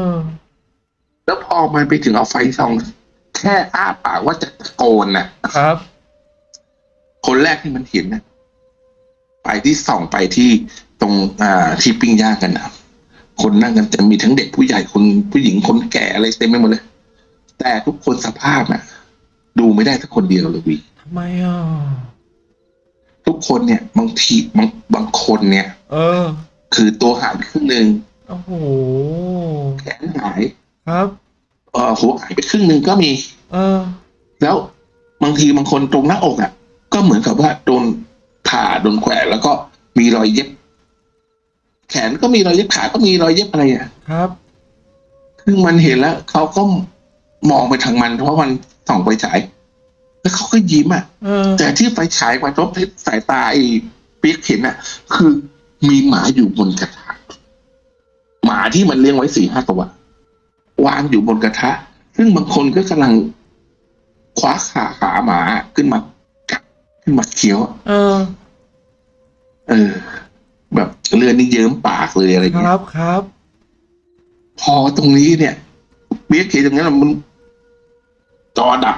อ แล้วพอมันไปถึงเอาไฟส่อง แค่อ้าปากว่าจะตะโกนน่ะครับ คนแรกที่มันเห็นน่ะไปที่ส่องไปที่ตรงอ่าที่ปิ้งย่างกันนะคนนั่งกันจะมีทั้งเด็กผู้ใหญ่คนผู้หญิงคนแก่อะไรเต็มไปหมดเลย แต่ทุกคนสภาพน่ะ ดูไม่ได้สักคนเดียวเลยวีทำไมอะทุกคนเนี่ย บางทีบางบางคนเนี่ย เออ คือตัวหายไปครึ่งหนึ่งโอ้โหแขนหายครับเอ่อหัวหายไปครึ่งหนึ่งก็มี เออ แล้วบางทีบางคนตรงหน้าอกอะ ก็เหมือนกับว่าโดนผ่าโดนแขวนแล้วก็มีรอยเย็บ แขนก็มีรอยเย็บขาก็มีรอยเย็บอะไรอะครับซึ่งมันเห็นแล้วเขาก็ มองไปทางมันเพราะมันส่องไฟฉาย แล้วเขาก็ยิ้มอะเออแต่ที่ไฟฉายกระทบที่สายตาไอ้เปียกเห็นอะ คือมีหมาอยู่บนกระทะหมาที่มันเลี้ยงไว้สี่ห้าตัววางอยู่บนกระทะ ซึ่งบางคนก็กำลังคว้าขาขาหมาขึ้นมากัดขึ้นมาเคี้ยวเออ เออ แบบเลือดนี่เยิ้มปากเลยอะไรคเงี้ยรับครับ พอตรงนี้เนี่ย เบียกเห็นตรงนั้นมันจอดับ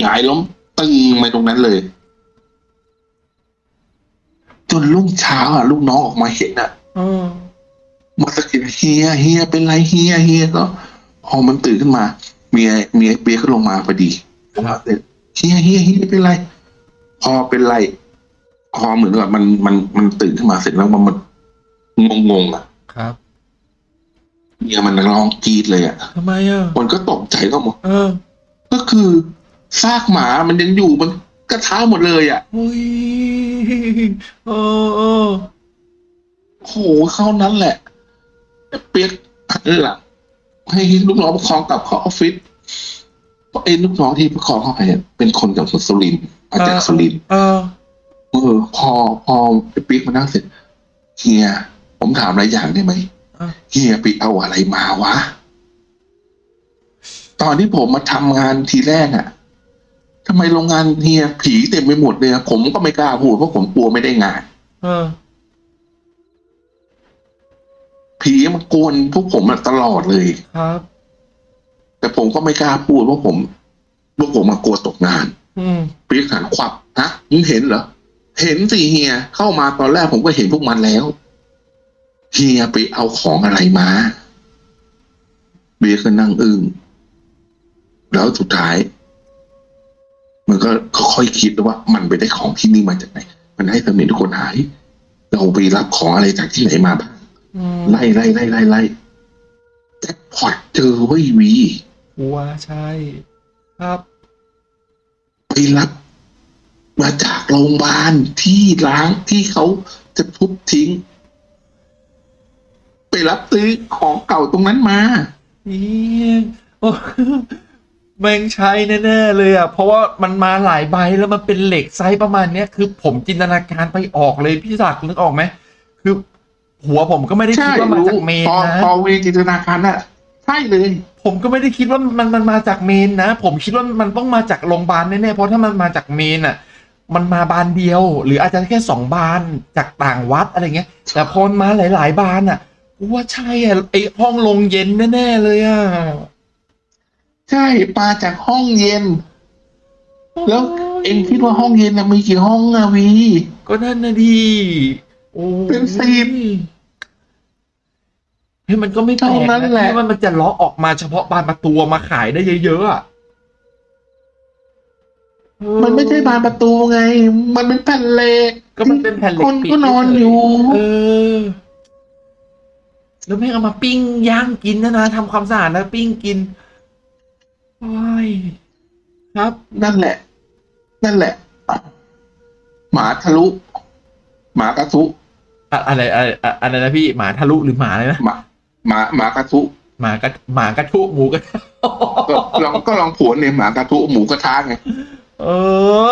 หงายล้มตึงไปตรงนั้นเลย จนรุ่งเช้าอะลูกน้องออกมาเห็นอะเออมาสะกิดเฮียเฮียเป็นไรเฮียเฮียก็พอมันตื่นขึ้นมา เมียเมียเปียกก็ลงมาพอดีลงมาเสร็จเฮียเฮียเฮียเป็นไร พอเป็นไร พอเหมือนกับมันมันมันตื่นขึ้นมาเสร็จแล้วมันมันงงงๆอะ ครับ เมียมันร้องกรีดเลยอะทำไมอะมันก็ตกใจก็หมดเออ ก็คือซากหมามันยังอยู่มันกระท้าหมดเลยอะอุ้ยเออเออโหเข้านั้นแหละ เปียกหันหลังให้ลูกน้องประคองกลับเข้าออฟฟิศเพราะไอ้ลูกน้องที่ประคองเข้าไปเนี่ยเป็นคนจากสุรินทร์มาจากสุรินทร์เออเออพอพอไอ้เปียกมานั่งเสร็จเฮียผมถามอะไรอย่างได้ไหมอะ เฮียไปเอาอะไรมาวะ ตอนที่ผมมาทำงานทีแรกอะ่ะทำไมโรงงานเฮียผีเต็มไปหมดเลยอะผมก็ไม่กล้าพูดเพราะผมกลัวไม่ได้งานเออผีมันกวนพวกผมอะตลอดเลยครับ แต่ผมก็ไม่กล้าพูดเพราะผมพวกผมมากลัวตกงาน อืมปีกหันควับฮะมึงเห็นเหรอเห็นสิเฮียเข้ามาตอนแรกผมก็เห็นพวกมันแล้ว เฮียไปเอาของอะไรมาเบียร์ก็นั่งอึ้งแล้วสุดท้าย มันก็ค่อยๆคิดว่า มันไปได้ของที่นี่มาจากไหน มันให้สมิธทุกคนหาย เราไปรับของอะไรจากที่ไหนมาบ้างอืมไล่ไล่ไล่ไล่ไล่แจ็คพอตเจอเว้ยวีกูว่าใช่ ครับ ไปรับมาจากโรงพยาบาลที่ล้างที่เขาจะทุบทิ้งไป รับซื้อของเก่าตรงนั้นมานี่โอ้แม่งใช่แน่ๆเลยอะ เพราะว่ามันมาหลายใบแล้วมันเป็นเหล็กไซส์ประมาณเนี้ยคือผมจินตนาการไปออกเลยพี่ศักดิ์นึกออกไหมคือ หัวผมก็ไม่ได้ใช่คิดว่ามารู้จากเมนพอนะพอวีจินตนาการน่ะใช่เลย ผมก็ไม่ได้คิดว่ามันมันมาจากเมนนะ ผมคิดว่ามันต้องมาจากโรงพยาบาลแน่ๆเพราะถ้ามันมาจากเมนอะ มันมาบานเดียว หรืออาจจะแค่สองบานจากต่างวัดอะไรเงี้ย แต่พอมันมาหลาย ๆ บานอะ กูว่าใช่อะไอห้องลงเย็นแน่ๆเลยอะ ใช่มาจากห้องเย็น แล้วเอ็งคิดว่าห้องเย็นน่ะมีกี่ห้องอะวี ก็นั่นนะดีโอ้เป็นสิบ เฮ้ยมันก็ไม่แปลกเท่านั้นนะแหละ ที่ว่ามันจะเลาะออกมาเฉพาะบานประตูมาขายได้เยอะๆอะเออมันไม่ใช่บานประตูไง มันเป็นแผ่นเหล็กก็มันเป็นแผ่นเหล็กคนปิดก็นอนอยู่เออ แล้วแม่งเอามาปิ้งย่างกินนะนะทำความสะอาดแล้วปิ้งกินโอ้ยครับ นั่นแหละ นั่นแหละ หมาทะลุ หมากระทุอะอะไรอะไรอะอะไรนะพี่หมาทะลุหรือหมาอะไรนะหมาหมาหมากระทุหมากระหมากระทุหมูกระทะก็ลองก็ลองผวนเนี่ยหมากระทุหมูกระทะไงเอ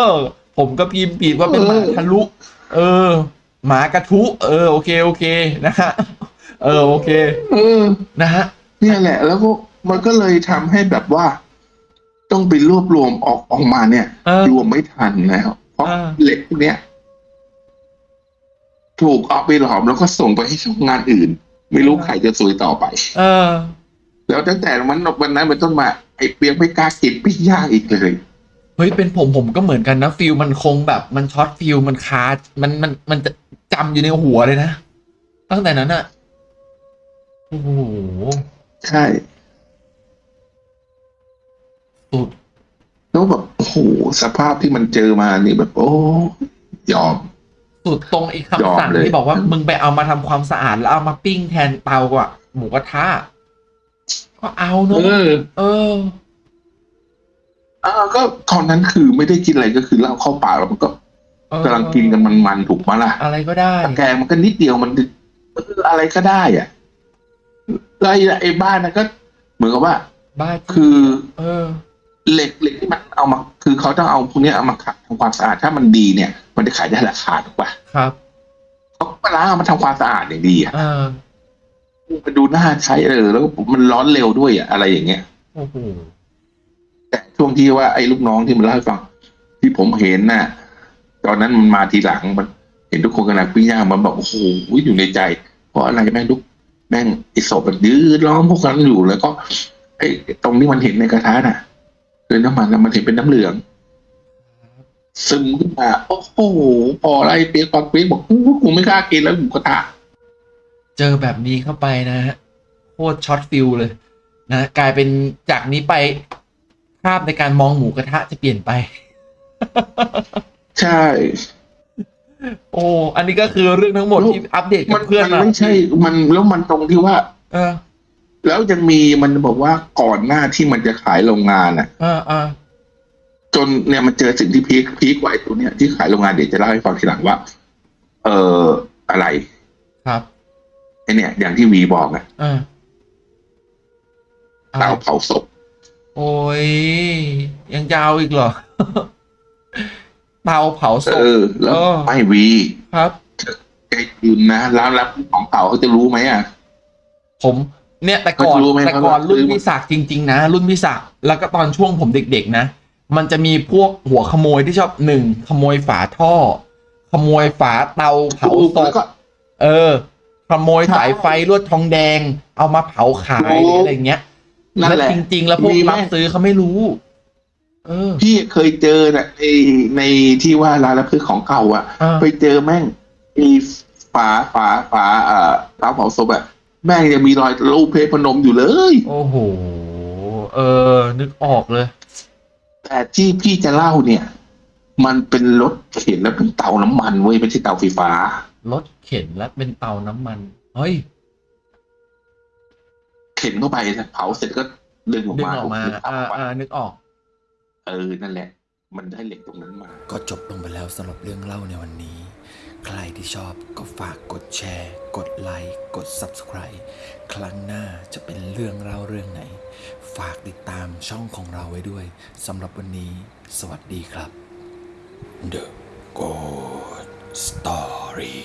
อ ผมก็พิมพ์ผิดว่าเป็นหมาทะลุ เออ หมากระทุ เออ โอเค โอเคนะฮะ เออโอเค เออ นะฮะ เนี่ยแหละ แล้วก็มันก็เลยทำให้แบบว่า ต้องไปรวบรวมออกออกมาเนี่ยเออรวมไม่ทันแล้วเพราะเออ เหล็กพวกเนี้ยถูกเอาไปหลอมแล้วก็ส่งไปให้ช่องงานอื่น ไม่รู้ใครจะซวยต่อไป เออ แล้วตั้งแต่วันวันนั้นเป็นต้นมาไอ้เปียกไม่กล้ากินปิ้งย่างอีกเลย เฮ้ยเป็นผมผมก็เหมือนกันนะฟิลมันคงแบบมันช็อตฟิลมันคามันมันมันจะจำอยู่ในหัวเลยนะ ตั้งแต่นั้นอะ โอ้โหใช่สุดแล้วแบบโอ้โหสภาพที่มันเจอมานี่แบบโอ้ยอม สุดตรงอีกยอคำมสั่งเลย ที่บอกว่ามึงไปเอามาทำความสะอาดแล้วเอามาปิ้งแทนเตากว่าหมูกระทะก็เอาเนเออะอเออ อ่าก็ตอนนั้นคือไม่ได้กินอะไรก็คือเหล้าเข้าปากแล้วมันก็เออกำลังกินกันมันๆถูกไหมล่ะอะไรก็ได้ ตะแกรงมันก็นิดเดียวมันเอออะไรก็ได้อะ แล้วไอ้ไอ้บ้านนั้นก็ เหมือนกับว่า บ้าคือเออ เหล็กเหล็กที่มันเอามา คือเขาต้องเอาพวกเนี้ยเอามาขัดทำความสะอาดถ้ามันดีเนี่ย มันจะขายได้ราคาถูกป่ะครับ เขาก็มาล้างเอามาทำความสะอาดอย่างดีอะเออมันดูน่าใช้เออแล้วก็มันร้อนเร็วด้วยอะอะไรอย่างเงี้ย โอ้โหแต่ช่วงที่ว่าไอ้ลูกน้องที่มันเล่าให้ฟัง ที่ผมเห็นน่ะ ตอนนั้นมันมาทีหลังมันเห็นทุกคนกำลังปิ้งย่างมันบอกโอ้โหอยู่ในใจ เพราะอะไรแม่งลูก แม่งไอ้ศพมันยืดล้อมพวกนั้นอยู่แล้วก็ไอ้ตรงที่มันเห็นในกระทะน่ะคือน้ำมันน่ะมันเห็นเป็นน้ำเหลือง ซึมขึ้นมาโอ้โหพออะไรเปียกปากเปียกบอกอู้กูไม่กล้ากินแล้วหมูกระทะเจอแบบนี้เข้าไปนะฮะโคตร shot feel เลยนะกลายเป็นจากนี้ไปภาพในการมองหมูกระทะจะเปลี่ยนไป ใช่ โอ้ อันนี้ก็คือเรื่องทั้งหมดที่อัปเดตกับเพื่อนมันมันไม่ใช่ มันแล้วมันตรงที่ว่า เออ แล้วยังมีมันบอกว่าก่อนหน้าที่มันจะขายโรงงานอะเออเออจนเนี่ยมันเจอสิ่งที่ peak peak กว่าไอ้ตัวเนี้ยที่ขายโรงงานเดี๋ยวจะเล่าให้ฟังทีหลังว่า เอออะไรครับไอเนี่ย อย่างที่วีบอกอะเอออะไรเตาเผาศพโอ้ยยังจะเอาอีกเหรอ เตาเผาศเอพอแล้วเออไม่วีครับไอ้ยืนนะร้านรับของเก่าเขาจะรู้ไหมอะ ผมเนี่ยแต่ก่อนเขารู้ไหมแต่ก่อนเขารู้รุ่นพี่ศักดิ์จริง ๆ นะ รุ่นพี่ศักดิ์แล้วก็ตอนช่วงผมเด็ก ๆ นะ มันจะมีพวกหัวขโมยที่ชอบหนึ่งขโมยฝาท่อ ขโมยฝาเตาเผาศแล้วพก็เออ ขโมยสายไฟลวดทองแดง เอามาเผาขายถูกอะไรเงี้ยนั่นแล้วแหละจริง ๆ แล้วพวกมีไหมรับซื้อเขาไม่รู้เออ พี่เคยเจอน่ะในในที่ว่าร้านรับซื้อของเก่าอะเออไปเจอแม่งมีฝาฝาฝาเอ่อเตาเผาศพอะแม่งยังมีรอยรูปเพชรพนมอยู่เลย โอ้โห เออ นึกออกเลย แต่ที่พี่จะเล่าเนี่ย มันเป็นรถเข็นแล้วเป็นเตาน้ำมันเว้ยไม่ใช่เตาไฟฟ้ารถเข็นและเป็นเตาน้ำมัน เฮ้ย เข็นเข้าไปเผาเสร็จก็ดึงออกดึงมาออกมาถูกๆอ่าทำออกมาอ่านึกออก เออ นั่นแหละ มันได้เหล็กตรงนั้นมา ก็จบลงไปแล้วสำหรับเรื่องเล่าในวันนี้ ใครที่ชอบก็ฝากกดแชร์ กดไลค์ กด Subscribe ครั้งหน้าจะเป็นเรื่องเล่าเรื่องไหน ฝากติดตามช่องของเราไว้ด้วยสำหรับวันนี้ สวัสดีครับ The Good Story